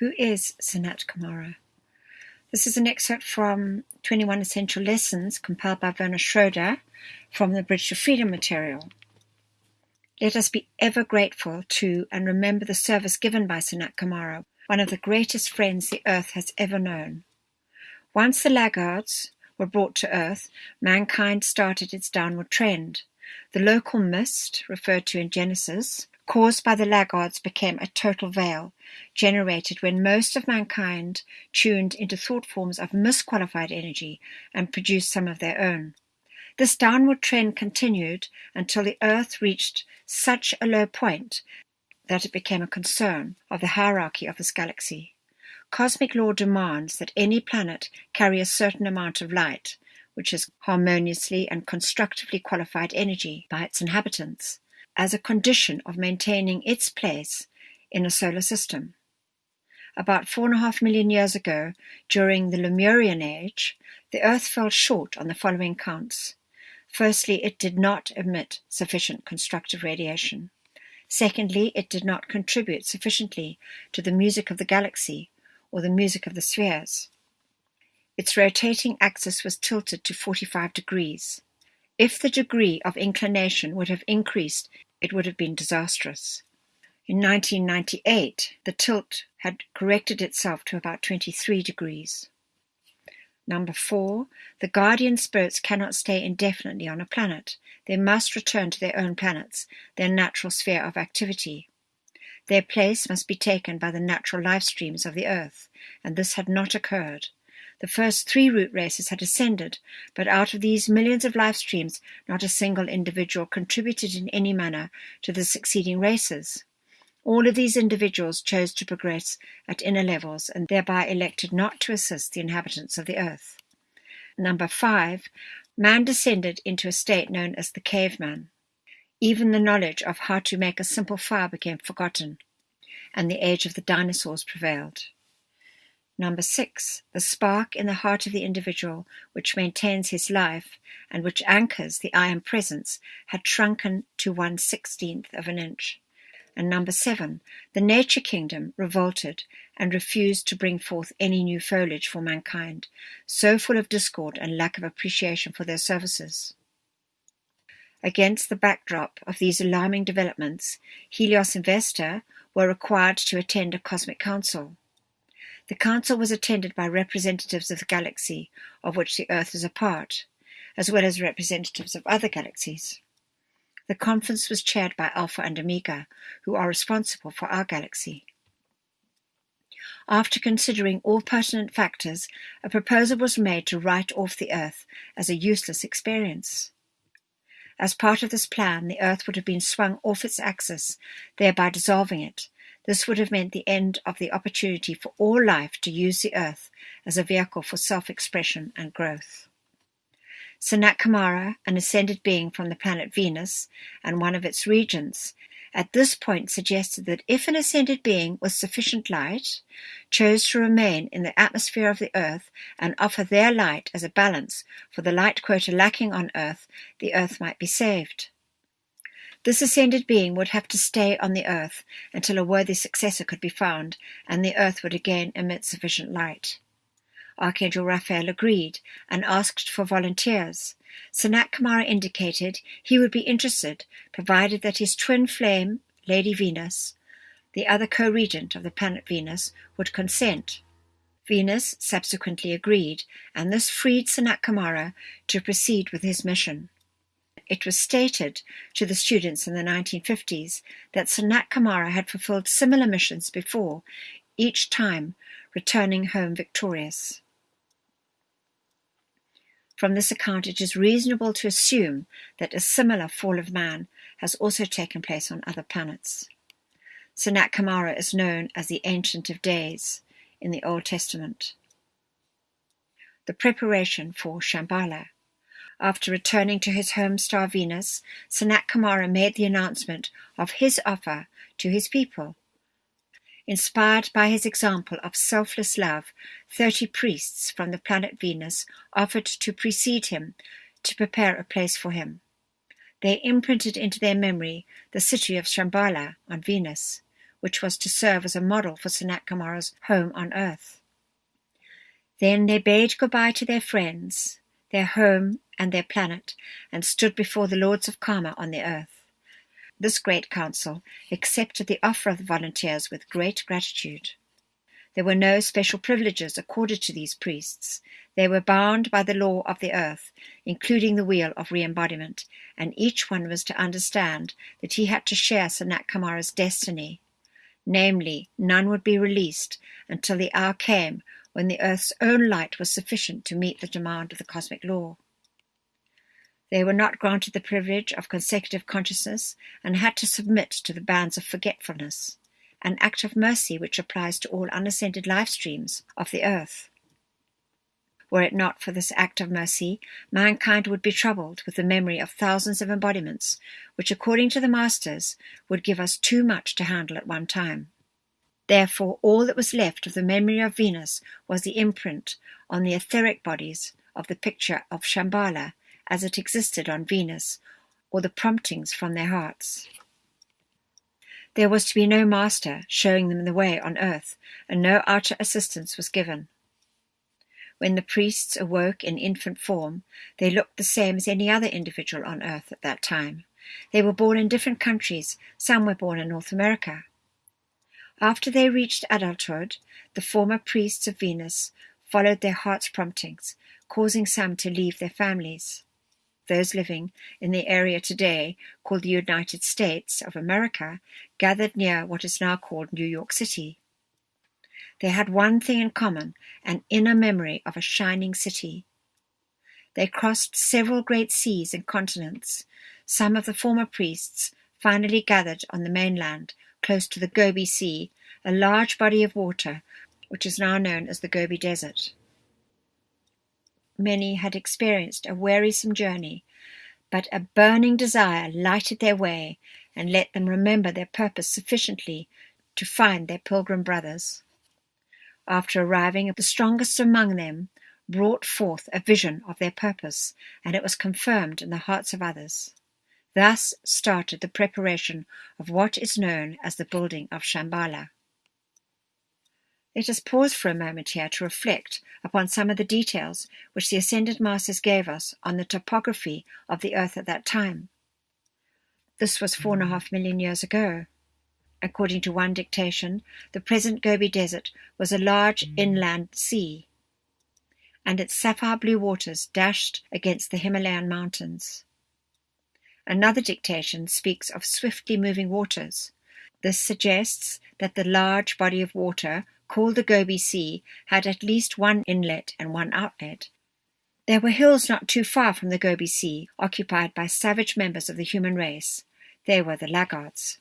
Who is Sanat Kumara? This is an excerpt from 21 Essential Lessons compiled by Werner Schroeder from the Bridge to Freedom material. Let us be ever grateful to and remember the service given by Sanat Kumara, one of the greatest friends the earth has ever known. Once the laggards were brought to earth, mankind started its downward trend. The local mist, referred to in Genesis, caused by the laggards became a total veil, generated when most of mankind tuned into thought forms of misqualified energy and produced some of their own. This downward trend continued until the Earth reached such a low point that it became a concern of the hierarchy of this galaxy. Cosmic law demands that any planet carry a certain amount of light, which is harmoniously and constructively qualified energy, by its inhabitants as a condition of maintaining its place in a solar system. About four and a half million years ago, during the Lemurian age, the Earth fell short on the following counts. Firstly, it did not emit sufficient constructive radiation. Secondly, it did not contribute sufficiently to the music of the galaxy or the music of the spheres. Its rotating axis was tilted to 45 degrees. If the degree of inclination would have increased, it would have been disastrous. In 1998, the tilt had corrected itself to about 23 degrees. Number four, the guardian spirits cannot stay indefinitely on a planet. They must return to their own planets, their natural sphere of activity. Their place must be taken by the natural life streams of the Earth, and this had not occurred. The first three root races had ascended, but out of these millions of life streams, not a single individual contributed in any manner to the succeeding races. All of these individuals chose to progress at inner levels and thereby elected not to assist the inhabitants of the earth. Number five, man descended into a state known as the caveman. Even the knowledge of how to make a simple fire became forgotten, and the age of the dinosaurs prevailed. Number six, the spark in the heart of the individual which maintains his life and which anchors the I am presence had shrunken to one sixteenth of an inch. And number seven, the nature kingdom revolted and refused to bring forth any new foliage for mankind, so full of discord and lack of appreciation for their services. Against the backdrop of these alarming developments, Helios and Vesta were required to attend a cosmic council. The council was attended by representatives of the galaxy of which the Earth is a part, as well as representatives of other galaxies. The conference was chaired by Alpha and Omega, who are responsible for our galaxy. After considering all pertinent factors, a proposal was made to write off the Earth as a useless experience. As part of this plan, the Earth would have been swung off its axis, thereby dissolving it, this would have meant the end of the opportunity for all life to use the Earth as a vehicle for self-expression and growth. Sanat an ascended being from the planet Venus and one of its regents, at this point suggested that if an ascended being with sufficient light chose to remain in the atmosphere of the Earth and offer their light as a balance for the light quota lacking on Earth, the Earth might be saved. This ascended being would have to stay on the earth until a worthy successor could be found, and the earth would again emit sufficient light. Archangel Raphael agreed and asked for volunteers. Sanat indicated he would be interested, provided that his twin flame, Lady Venus, the other co-regent of the planet Venus, would consent. Venus subsequently agreed, and this freed Sanat to proceed with his mission. It was stated to the students in the 1950s that Sanat Kumara had fulfilled similar missions before, each time returning home victorious. From this account it is reasonable to assume that a similar fall of man has also taken place on other planets. Sanat Kumara is known as the Ancient of Days in the Old Testament. The preparation for Shambhala after returning to his home star Venus, Sanat Kumara made the announcement of his offer to his people. Inspired by his example of selfless love, thirty priests from the planet Venus offered to precede him to prepare a place for him. They imprinted into their memory the city of Shambhala on Venus, which was to serve as a model for Sanat Kumara's home on earth. Then they bade goodbye to their friends, their home, and their planet, and stood before the lords of Karma on the earth. This great council accepted the offer of the volunteers with great gratitude. There were no special privileges accorded to these priests. They were bound by the law of the earth, including the wheel of re-embodiment, and each one was to understand that he had to share Sanat Kumara's destiny. Namely, none would be released until the hour came when the earth's own light was sufficient to meet the demand of the cosmic law. They were not granted the privilege of consecutive consciousness and had to submit to the bands of forgetfulness, an act of mercy which applies to all unascended life streams of the earth. Were it not for this act of mercy, mankind would be troubled with the memory of thousands of embodiments, which, according to the masters, would give us too much to handle at one time. Therefore, all that was left of the memory of Venus was the imprint on the etheric bodies of the picture of Shambhala as it existed on Venus, or the promptings from their hearts. There was to be no master showing them the way on earth, and no outer assistance was given. When the priests awoke in infant form, they looked the same as any other individual on earth at that time. They were born in different countries, some were born in North America. After they reached adulthood, the former priests of Venus followed their heart's promptings, causing some to leave their families. Those living in the area today called the United States of America gathered near what is now called New York City. They had one thing in common, an inner memory of a shining city. They crossed several great seas and continents. Some of the former priests finally gathered on the mainland close to the Gobi Sea, a large body of water which is now known as the Gobi Desert. Many had experienced a wearisome journey, but a burning desire lighted their way and let them remember their purpose sufficiently to find their pilgrim brothers. After arriving, the strongest among them brought forth a vision of their purpose, and it was confirmed in the hearts of others. Thus started the preparation of what is known as the building of Shambhala. Let us pause for a moment here to reflect upon some of the details which the Ascended Masters gave us on the topography of the earth at that time. This was four and a mm. half million years ago. According to one dictation, the present Gobi Desert was a large mm. inland sea, and its sapphire blue waters dashed against the Himalayan mountains. Another dictation speaks of swiftly moving waters. This suggests that the large body of water, called the Gobi Sea, had at least one inlet and one outlet. There were hills not too far from the Gobi Sea, occupied by savage members of the human race. They were the laggards.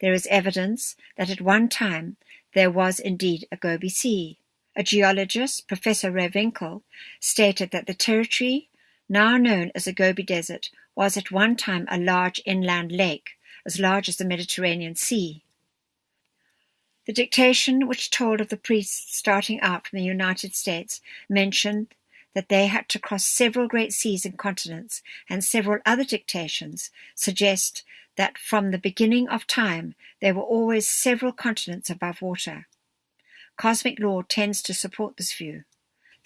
There is evidence that at one time there was indeed a Gobi Sea. A geologist, Professor Winkle, stated that the territory now known as the Gobi Desert was at one time a large inland lake, as large as the Mediterranean Sea. The dictation which told of the priests starting out from the United States mentioned that they had to cross several great seas and continents, and several other dictations suggest that from the beginning of time there were always several continents above water. Cosmic law tends to support this view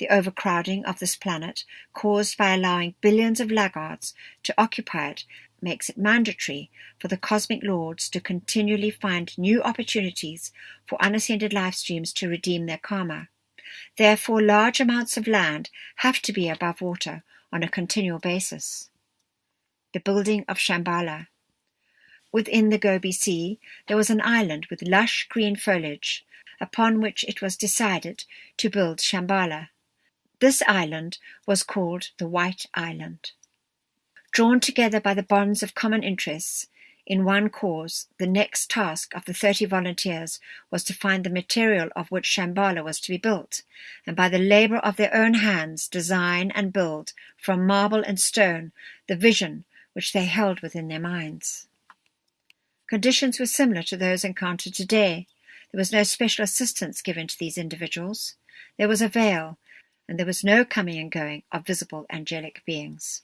the overcrowding of this planet caused by allowing billions of laggards to occupy it makes it mandatory for the cosmic lords to continually find new opportunities for unascended life streams to redeem their karma. Therefore, large amounts of land have to be above water on a continual basis. The building of Shambhala. Within the Gobi Sea, there was an island with lush green foliage, upon which it was decided to build Shambhala. This island was called the White Island. Drawn together by the bonds of common interests in one cause, the next task of the thirty volunteers was to find the material of which Shambhala was to be built, and by the labour of their own hands design and build, from marble and stone, the vision which they held within their minds. Conditions were similar to those encountered today. There was no special assistance given to these individuals. There was a veil, and there was no coming and going of visible angelic beings.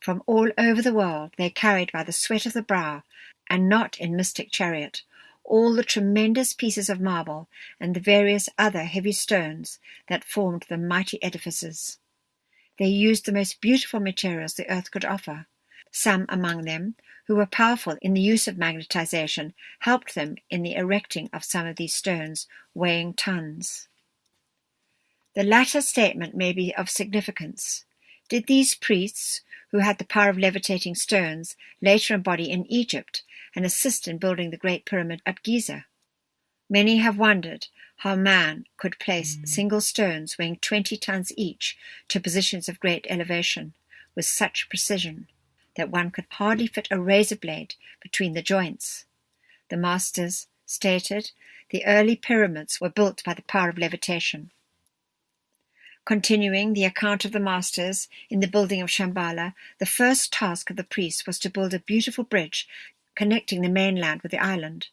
From all over the world they carried by the sweat of the brow, and not in mystic chariot, all the tremendous pieces of marble and the various other heavy stones that formed the mighty edifices. They used the most beautiful materials the earth could offer. Some among them, who were powerful in the use of magnetization, helped them in the erecting of some of these stones, weighing tons. The latter statement may be of significance. Did these priests, who had the power of levitating stones, later embody in Egypt and assist in building the Great Pyramid at Giza? Many have wondered how man could place single stones weighing 20 tons each to positions of great elevation with such precision that one could hardly fit a razor blade between the joints. The masters stated the early pyramids were built by the power of levitation. Continuing the account of the masters in the building of Shambhala, the first task of the priests was to build a beautiful bridge connecting the mainland with the island.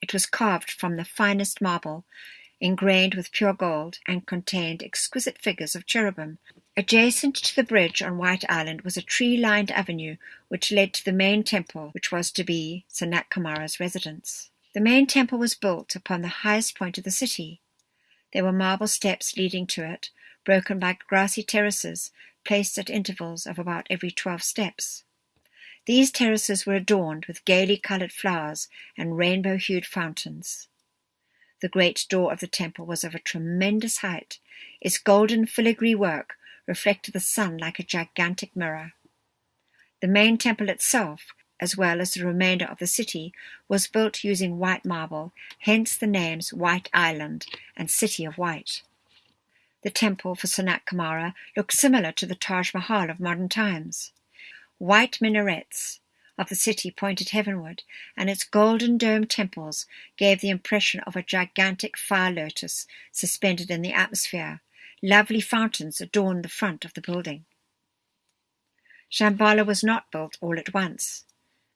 It was carved from the finest marble, ingrained with pure gold, and contained exquisite figures of cherubim. Adjacent to the bridge on White Island was a tree-lined avenue which led to the main temple, which was to be Sanat residence. The main temple was built upon the highest point of the city. There were marble steps leading to it, broken by grassy terraces placed at intervals of about every twelve steps. These terraces were adorned with gaily coloured flowers and rainbow-hued fountains. The great door of the temple was of a tremendous height. Its golden filigree work reflected the sun like a gigantic mirror. The main temple itself, as well as the remainder of the city, was built using white marble, hence the names White Island and City of White. The temple for Sanat Kumara looked similar to the Taj Mahal of modern times. White minarets of the city pointed heavenward, and its golden domed temples gave the impression of a gigantic fire lotus suspended in the atmosphere. Lovely fountains adorned the front of the building. Shambhala was not built all at once.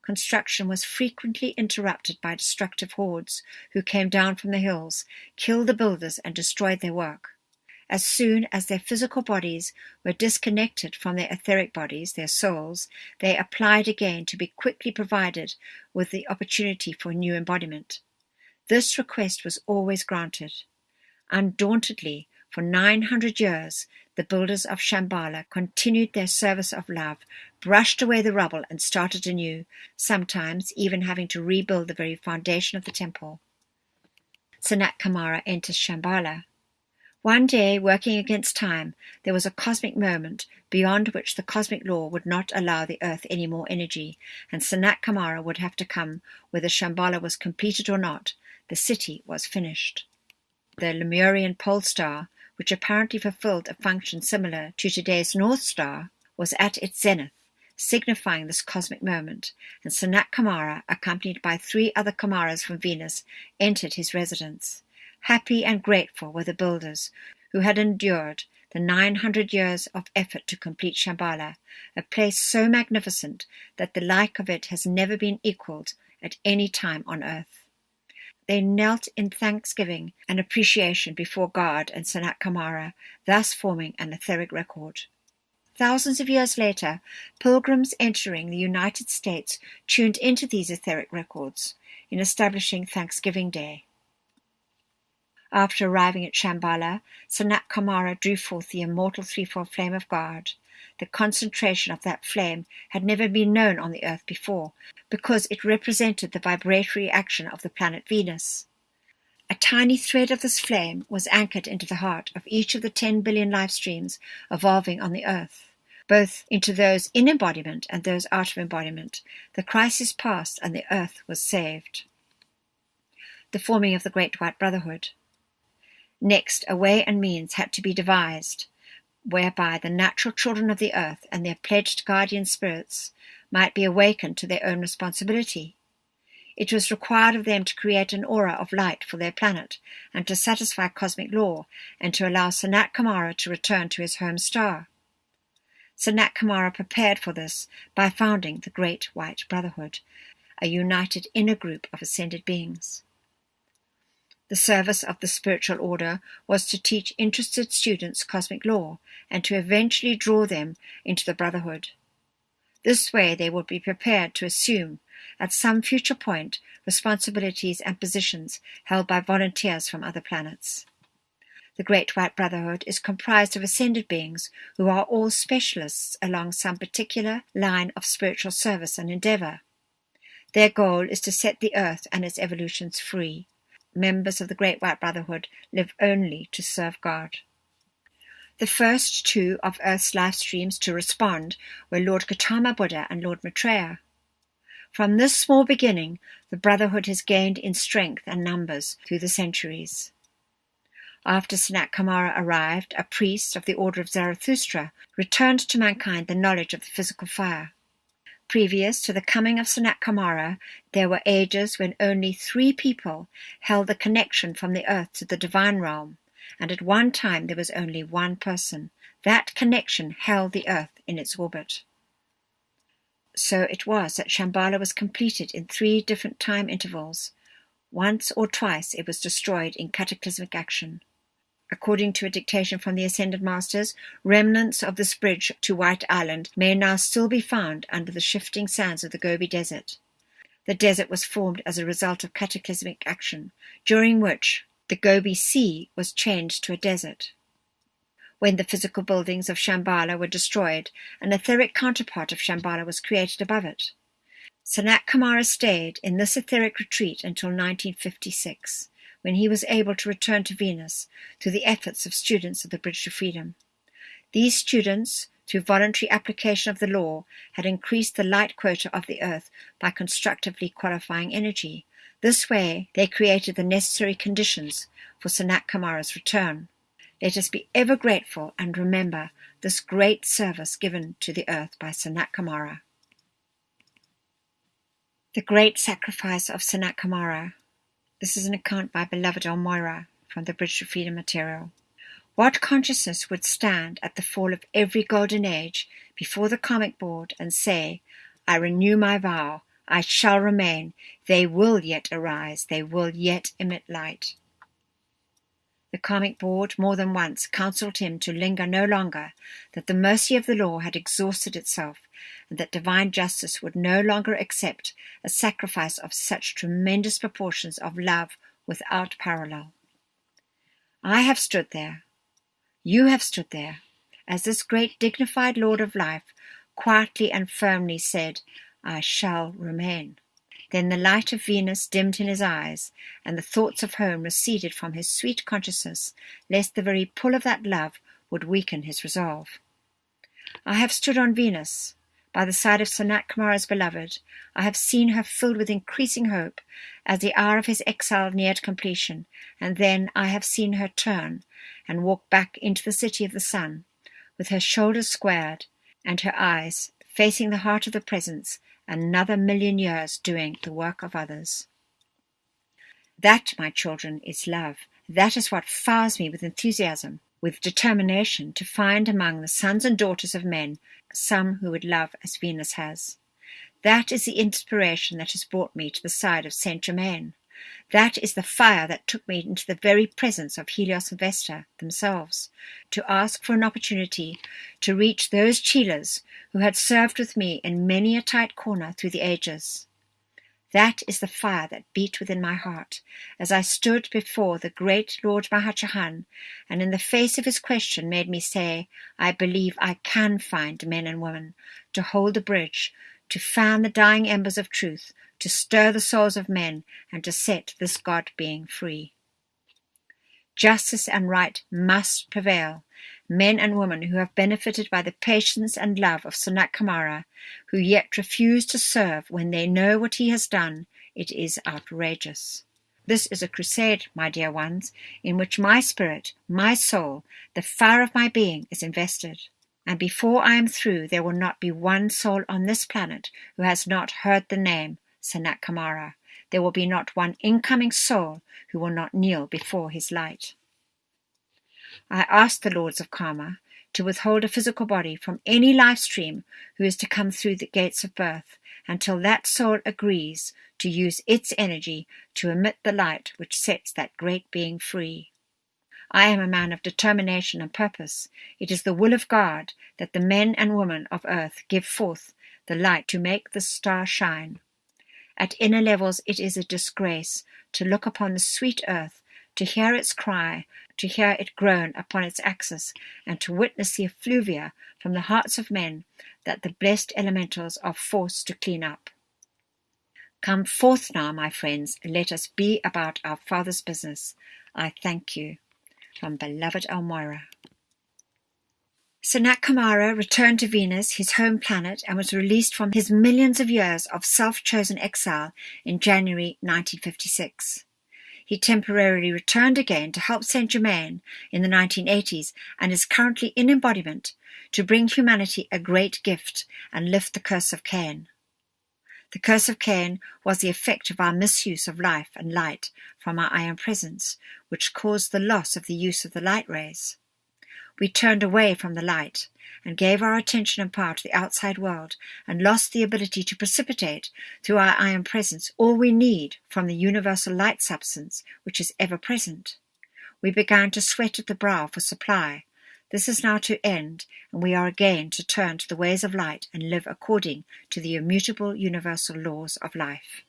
Construction was frequently interrupted by destructive hordes who came down from the hills, killed the builders, and destroyed their work. As soon as their physical bodies were disconnected from their etheric bodies, their souls, they applied again to be quickly provided with the opportunity for new embodiment. This request was always granted. Undauntedly, for nine hundred years, the builders of Shambhala continued their service of love, brushed away the rubble, and started anew, sometimes even having to rebuild the very foundation of the temple. Sanat Kumara enters Shambhala. One day, working against time, there was a cosmic moment beyond which the cosmic law would not allow the earth any more energy, and Sanat Kumara would have to come whether Shambhala was completed or not. The city was finished. The Lemurian pole star, which apparently fulfilled a function similar to today's North Star, was at its zenith, signifying this cosmic moment, and Sanat Kumara, accompanied by three other Kumaras from Venus, entered his residence. Happy and grateful were the builders, who had endured the nine hundred years of effort to complete Shambhala, a place so magnificent that the like of it has never been equalled at any time on earth. They knelt in thanksgiving and appreciation before God and Sanat Kumara, thus forming an etheric record. Thousands of years later, pilgrims entering the United States tuned into these etheric records in establishing Thanksgiving Day. After arriving at Shambhala, Sanat Kumara drew forth the immortal threefold flame of God. The concentration of that flame had never been known on the earth before, because it represented the vibratory action of the planet Venus. A tiny thread of this flame was anchored into the heart of each of the 10 billion life streams evolving on the earth, both into those in embodiment and those out of embodiment. The crisis passed and the earth was saved. The forming of the Great White Brotherhood. Next, a way and means had to be devised whereby the natural children of the earth and their pledged guardian spirits might be awakened to their own responsibility. It was required of them to create an aura of light for their planet and to satisfy cosmic law and to allow Sanat Kumara to return to his home star. Sanat Kumara prepared for this by founding the Great White Brotherhood, a united inner group of ascended beings. The service of the spiritual order was to teach interested students cosmic law and to eventually draw them into the brotherhood. This way they would be prepared to assume at some future point, responsibilities and positions held by volunteers from other planets. The Great White Brotherhood is comprised of ascended beings who are all specialists along some particular line of spiritual service and endeavor. Their goal is to set the earth and its evolutions free. Members of the Great White Brotherhood live only to serve God. The first two of Earth's life streams to respond were Lord Gautama Buddha and Lord Maitreya. From this small beginning, the Brotherhood has gained in strength and numbers through the centuries. After Sanat arrived, a priest of the Order of Zarathustra returned to mankind the knowledge of the physical fire. Previous to the coming of Sanat Kumara, there were ages when only three people held the connection from the earth to the divine realm, and at one time there was only one person. That connection held the earth in its orbit. So it was that Shambhala was completed in three different time intervals. Once or twice it was destroyed in cataclysmic action. According to a dictation from the Ascended Masters, remnants of this bridge to White Island may now still be found under the shifting sands of the Gobi Desert. The desert was formed as a result of cataclysmic action, during which the Gobi Sea was changed to a desert. When the physical buildings of Shambhala were destroyed, an etheric counterpart of Shambhala was created above it. Sanat Kumara stayed in this etheric retreat until 1956 when he was able to return to Venus through the efforts of students of the Bridge to Freedom. These students, through voluntary application of the law, had increased the light quota of the Earth by constructively qualifying energy. This way, they created the necessary conditions for Sanat Kumara's return. Let us be ever grateful and remember this great service given to the earth by Sanat Kumara. The Great Sacrifice of Sanat Kumara this is an account by beloved El Morya from the Bridge to Freedom material. What consciousness would stand at the fall of every golden age before the karmic board and say, I renew my vow, I shall remain, they will yet arise, they will yet emit light. The karmic board more than once counselled him to linger no longer, that the mercy of the law had exhausted itself, and that divine justice would no longer accept a sacrifice of such tremendous proportions of love without parallel. I have stood there, you have stood there, as this great dignified Lord of life quietly and firmly said, I shall remain. Then the light of Venus dimmed in his eyes, and the thoughts of home receded from his sweet consciousness, lest the very pull of that love would weaken his resolve. I have stood on Venus, by the side of Sanat Kumara's beloved, I have seen her filled with increasing hope as the hour of his exile neared completion, and then I have seen her turn and walk back into the city of the sun, with her shoulders squared and her eyes facing the heart of the presence, another million years doing the work of others. That, my children, is love. That is what fires me with enthusiasm with determination to find among the sons and daughters of men some who would love as Venus has. That is the inspiration that has brought me to the side of Saint Germain. That is the fire that took me into the very presence of Helios and Vesta themselves, to ask for an opportunity to reach those Chelas who had served with me in many a tight corner through the ages. That is the fire that beat within my heart as I stood before the great Lord Mahachohan, and in the face of his question made me say, I believe I can find men and women to hold the bridge, to fan the dying embers of truth, to stir the souls of men, and to set this God being free. Justice and right must prevail, men and women who have benefited by the patience and love of Sanat Kumara, who yet refuse to serve when they know what he has done, it is outrageous. This is a crusade, my dear ones, in which my spirit, my soul, the fire of my being is invested. And before I am through, there will not be one soul on this planet who has not heard the name Sanat Kumara. There will be not one incoming soul who will not kneel before his light. I ask the lords of karma to withhold a physical body from any life stream who is to come through the gates of birth until that soul agrees to use its energy to emit the light which sets that great being free. I am a man of determination and purpose. It is the will of God that the men and women of earth give forth the light to make the star shine. At inner levels it is a disgrace to look upon the sweet earth, to hear its cry, to hear it groan upon its axis, and to witness the effluvia from the hearts of men that the blessed elementals are forced to clean up. Come forth now, my friends, let us be about our Father's business. I thank you. From beloved El Morya. Sanat Kumara returned to Venus, his home planet, and was released from his millions of years of self-chosen exile in January 1956. He temporarily returned again to help Saint Germain in the 1980s and is currently in embodiment to bring humanity a great gift and lift the curse of Cain. The curse of Cain was the effect of our misuse of life and light from our I Am Presence, which caused the loss of the use of the light rays. We turned away from the light and gave our attention and power to the outside world and lost the ability to precipitate through our I Am Presence all we need from the universal light substance which is ever present. We began to sweat at the brow for supply this is now to end, and we are again to turn to the ways of light and live according to the immutable universal laws of life.